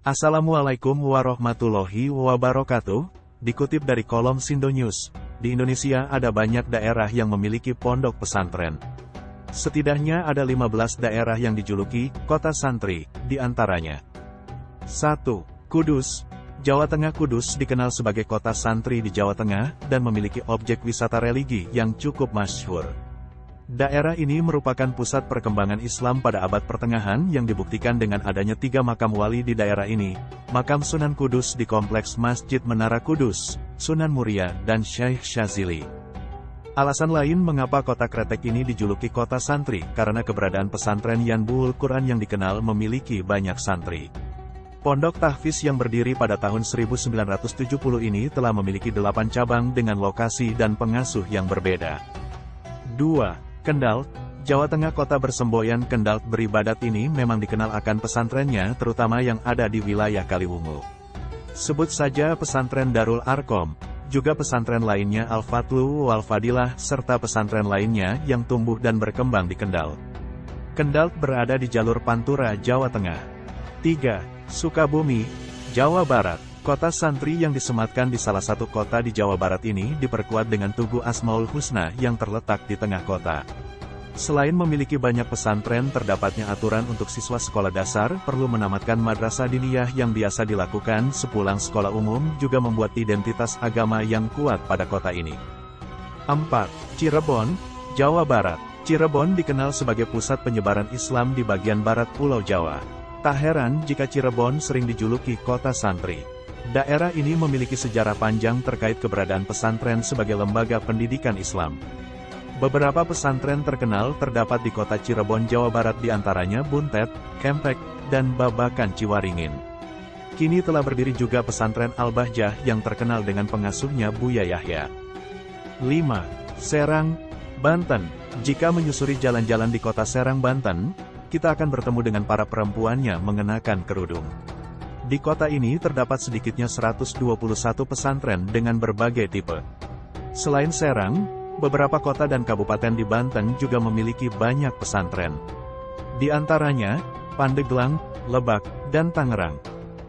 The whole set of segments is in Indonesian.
Assalamualaikum warahmatullahi wabarakatuh. Dikutip dari kolom Sindo News, di Indonesia ada banyak daerah yang memiliki pondok pesantren. Setidaknya ada 15 daerah yang dijuluki kota santri, di antaranya. 1. Kudus. Jawa Tengah Kudus dikenal sebagai kota santri di Jawa Tengah, dan memiliki objek wisata religi yang cukup masyhur. Daerah ini merupakan pusat perkembangan Islam pada abad pertengahan yang dibuktikan dengan adanya tiga makam wali di daerah ini, makam Sunan Kudus di kompleks Masjid Menara Kudus, Sunan Muria, dan Syekh Syazili. Alasan lain mengapa kota Kretek ini dijuluki kota santri, karena keberadaan pesantren Yanbul Quran yang dikenal memiliki banyak santri. Pondok Tahfiz yang berdiri pada tahun 1970 ini telah memiliki delapan cabang dengan lokasi dan pengasuh yang berbeda. 2. Kendal, Jawa Tengah kota bersemboyan Kendal beribadat ini memang dikenal akan pesantrennya terutama yang ada di wilayah Kaliwungu. Sebut saja pesantren Darul Arkom, juga pesantren lainnya Al-Fatlu Wal Fadilah serta pesantren lainnya yang tumbuh dan berkembang di Kendal. Kendal berada di jalur Pantura, Jawa Tengah. 3. Sukabumi, Jawa Barat. Kota santri yang disematkan di salah satu kota di Jawa Barat ini diperkuat dengan Tugu Asmaul Husna yang terletak di tengah kota. Selain memiliki banyak pesantren terdapatnya aturan untuk siswa sekolah dasar perlu menamatkan madrasah diniyah yang biasa dilakukan sepulang sekolah umum juga membuat identitas agama yang kuat pada kota ini. 4. Cirebon, Jawa Barat. Cirebon dikenal sebagai pusat penyebaran Islam di bagian barat Pulau Jawa. Tak heran jika Cirebon sering dijuluki kota santri. Daerah ini memiliki sejarah panjang terkait keberadaan pesantren sebagai lembaga pendidikan Islam. Beberapa pesantren terkenal terdapat di kota Cirebon, Jawa Barat di antaranya Buntet, Kempek, dan Babakan Ciwaringin. Kini telah berdiri juga pesantren Al-Bahjah yang terkenal dengan pengasuhnya Buya Yahya. 5. Serang, Banten. Jika menyusuri jalan-jalan di kota Serang, Banten, kita akan bertemu dengan para perempuannya mengenakan kerudung. Di kota ini terdapat sedikitnya 121 pesantren dengan berbagai tipe. Selain Serang, beberapa kota dan kabupaten di Banten juga memiliki banyak pesantren. Di antaranya, Pandeglang, Lebak, dan Tangerang.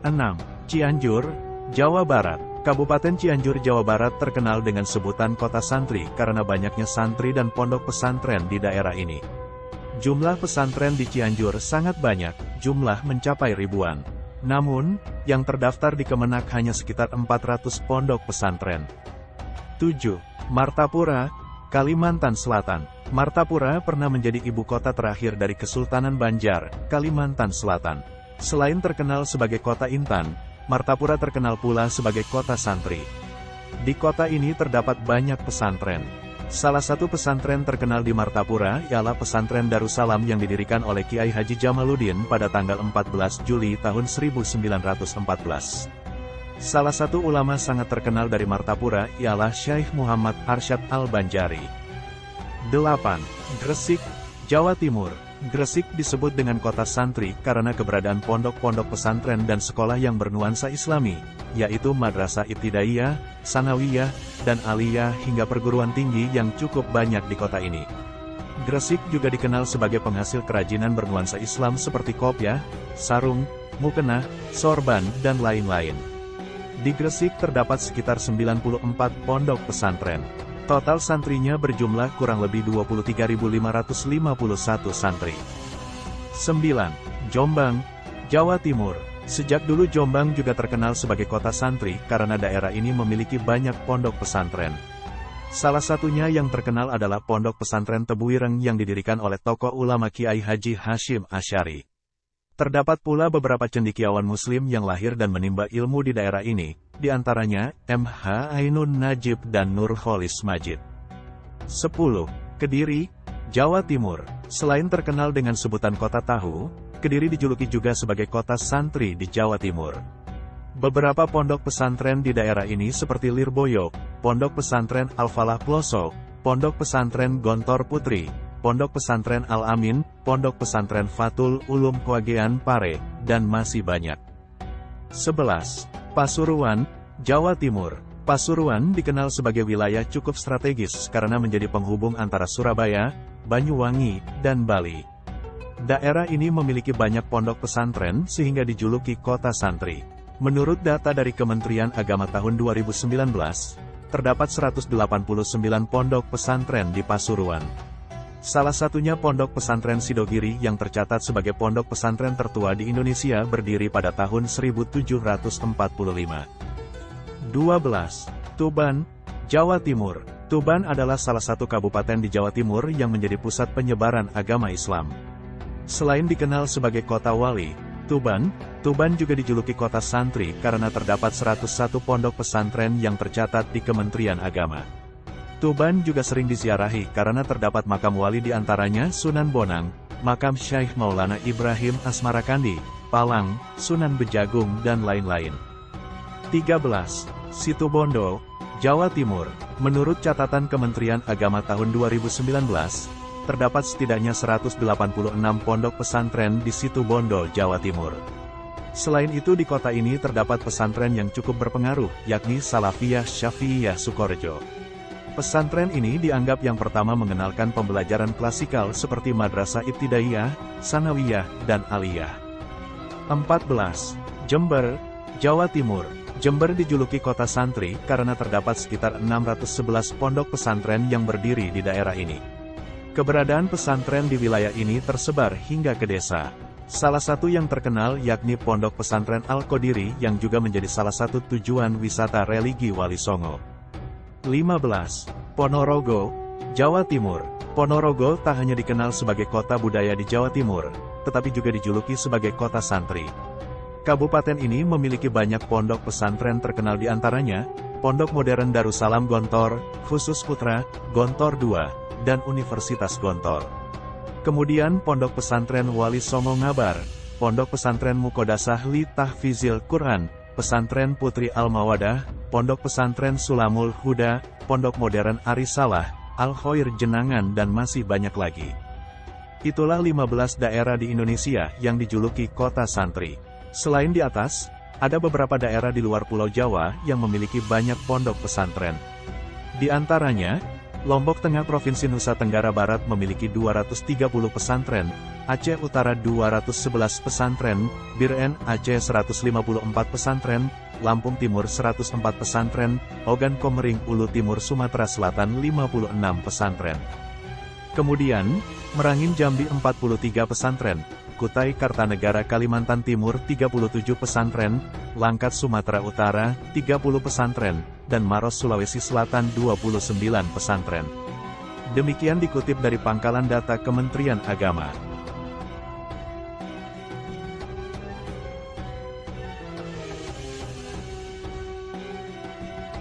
6. Cianjur, Jawa Barat. Kabupaten Cianjur, Jawa Barat terkenal dengan sebutan kota santri karena banyaknya santri dan pondok pesantren di daerah ini. Jumlah pesantren di Cianjur sangat banyak, jumlah mencapai ribuan. Namun, yang terdaftar di Kemenak hanya sekitar 400 pondok pesantren. 7. Martapura, Kalimantan Selatan. Martapura pernah menjadi ibu kota terakhir dari Kesultanan Banjar, Kalimantan Selatan. Selain terkenal sebagai kota intan, Martapura terkenal pula sebagai kota santri. Di kota ini terdapat banyak pesantren. Salah satu pesantren terkenal di Martapura ialah pesantren Darussalam yang didirikan oleh Kiai Haji Jamaluddin pada tanggal 14 Juli tahun 1914. Salah satu ulama sangat terkenal dari Martapura ialah Syekh Muhammad Arsyad Al-Banjari. 8. Gresik, Jawa Timur. Gresik disebut dengan kota santri karena keberadaan pondok-pondok pesantren dan sekolah yang bernuansa islami, yaitu Madrasah Ibtidaiyah, Sanawiyah, dan Aliyah hingga perguruan tinggi yang cukup banyak di kota ini. Gresik juga dikenal sebagai penghasil kerajinan bernuansa Islam seperti kopiah, sarung, mukena, sorban, dan lain-lain. Di Gresik terdapat sekitar 94 pondok pesantren. Total santrinya berjumlah kurang lebih 23.551 santri. 9. Jombang, Jawa Timur. Sejak dulu Jombang juga terkenal sebagai kota santri karena daerah ini memiliki banyak pondok pesantren. Salah satunya yang terkenal adalah Pondok Pesantren Tebuireng yang didirikan oleh tokoh ulama Kiai Haji Hashim Asyari. Terdapat pula beberapa cendikiawan muslim yang lahir dan menimba ilmu di daerah ini, di antaranya MH Ainun Najib dan Nur Kholis Majid. 10. Kediri, Jawa Timur. Selain terkenal dengan sebutan kota tahu, Kediri dijuluki juga sebagai kota santri di Jawa Timur. Beberapa pondok pesantren di daerah ini seperti Lirboyo, Pondok Pesantren Al-Falah Ploso, Pondok Pesantren Gontor Putri, Pondok Pesantren Al-Amin, Pondok Pesantren Fatul Ulum Kwagean Pare, dan masih banyak. 11. Pasuruan, Jawa Timur. Pasuruan dikenal sebagai wilayah cukup strategis karena menjadi penghubung antara Surabaya, Banyuwangi, dan Bali. Daerah ini memiliki banyak pondok pesantren sehingga dijuluki kota santri. Menurut data dari Kementerian Agama tahun 2019, terdapat 189 pondok pesantren di Pasuruan. Salah satunya pondok pesantren Sidogiri yang tercatat sebagai pondok pesantren tertua di Indonesia berdiri pada tahun 1745. 12. Tuban, Jawa Timur. Tuban adalah salah satu kabupaten di Jawa Timur yang menjadi pusat penyebaran agama Islam. Selain dikenal sebagai kota wali, Tuban, Tuban juga dijuluki kota santri karena terdapat 101 pondok pesantren yang tercatat di Kementerian Agama. Tuban juga sering diziarahi karena terdapat makam wali di antaranya Sunan Bonang, makam Syekh Maulana Ibrahim Asmarakandi, Palang, Sunan Bejagung dan lain-lain. 13. Situbondo, Jawa Timur. Menurut catatan Kementerian Agama tahun 2019, terdapat setidaknya 186 pondok pesantren di situ Bondo, Jawa Timur. Selain itu di kota ini terdapat pesantren yang cukup berpengaruh, yakni Salafiyah Syafi'iyah Sukorejo. Pesantren ini dianggap yang pertama mengenalkan pembelajaran klasikal seperti Madrasah Ibtidaiyah, Sanawiyah, dan Aliyah. 14. Jember, Jawa Timur. Jember dijuluki kota santri karena terdapat sekitar 611 pondok pesantren yang berdiri di daerah ini. Keberadaan pesantren di wilayah ini tersebar hingga ke desa. Salah satu yang terkenal yakni Pondok Pesantren Al-Qodiri yang juga menjadi salah satu tujuan wisata religi Wali Songo. 15. Ponorogo, Jawa Timur. Ponorogo tak hanya dikenal sebagai kota budaya di Jawa Timur, tetapi juga dijuluki sebagai kota santri. Kabupaten ini memiliki banyak pondok pesantren terkenal di antaranya, Pondok Modern Darussalam Gontor, Khusus Putra, Gontor II, dan Universitas Gontor. Kemudian Pondok Pesantren Wali Songo Ngabar, Pondok Pesantren Mukodasah Li Tahfizil Quran, Pesantren Putri Al-Mawadah, Pondok Pesantren Sulamul Huda, Pondok Modern Arisalah, Al-Khoir Jenangan dan masih banyak lagi. Itulah 15 daerah di Indonesia yang dijuluki kota santri. Selain di atas, ada beberapa daerah di luar Pulau Jawa yang memiliki banyak pondok pesantren. Di antaranya, Lombok Tengah Provinsi Nusa Tenggara Barat memiliki 230 pesantren, Aceh Utara 211 pesantren, Biren Aceh 154 pesantren, Lampung Timur 104 pesantren, Ogan Komering Ulu Timur Sumatera Selatan 56 pesantren. Kemudian, Merangin Jambi 43 pesantren, Kutai Kartanegara Kalimantan Timur 37 pesantren, Langkat Sumatera Utara 30 pesantren, dan Maros Sulawesi Selatan 29 pesantren. Demikian dikutip dari pangkalan data Kementerian Agama.